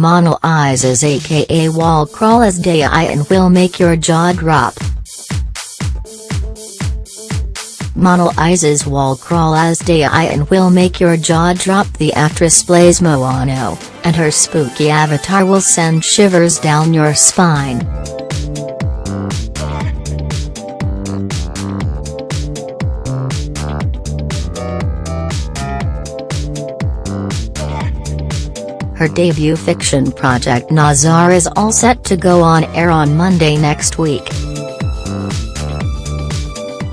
Monalisa's aka Wall Crawl as Day and will make your jaw drop. Monalisa's Wall Crawl as Day and will make your jaw drop The actress plays Mohana, and her spooky avatar will send shivers down your spine. Her debut fiction project Nazar is all set to go on air on Monday next week.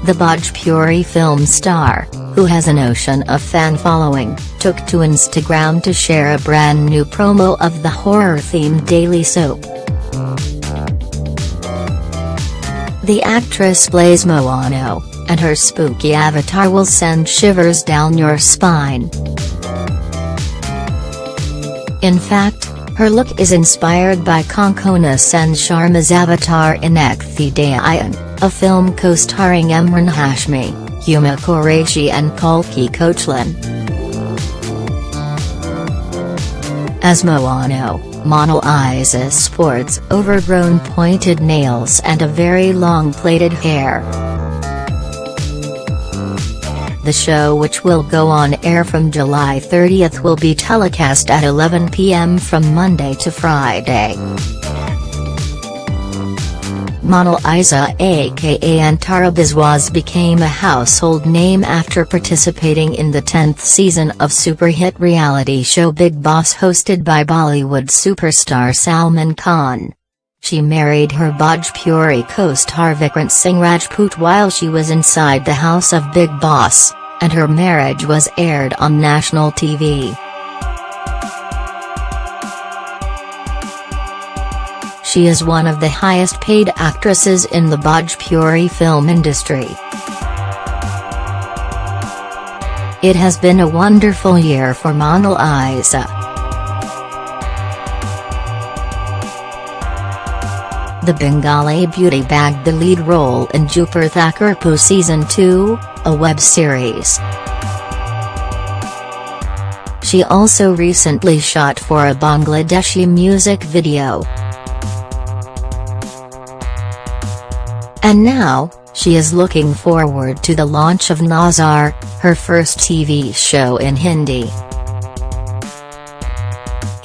The Bhojpuri film star, who has an ocean of fan following, took to Instagram to share a brand new promo of the horror-themed daily soap. The actress plays Mohana, and her spooky avatar will send shivers down your spine. In fact, her look is inspired by Konkona Sen Sharma's avatar in Ek Thi Dayan, a film co-starring Emraan Hashmi, Huma Qureshi and Kalki Koechlin. As Mohana, Monal Izes sports overgrown pointed nails and a very long plaited hair. The show which will go on air from July 30 will be telecast at 11 p.m. from Monday to Friday. Monalisa aka Antara Biswas became a household name after participating in the 10th season of super hit reality show Bigg Boss hosted by Bollywood superstar Salman Khan. She married her Bhojpuri co-star Vikrant Singh Rajput while she was inside the house of Bigg Boss, and her marriage was aired on national TV. She is one of the highest paid actresses in the Bhojpuri film industry. It has been a wonderful year for Monal Isa. The Bengali beauty bagged the lead role in Dupur Thakurpo Season 2, a web series. She also recently shot for a Bangladeshi music video. And now, she is looking forward to the launch of Nazar, her first TV show in Hindi.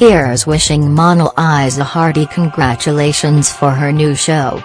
Here's wishing Monalisa a hearty congratulations for her new show.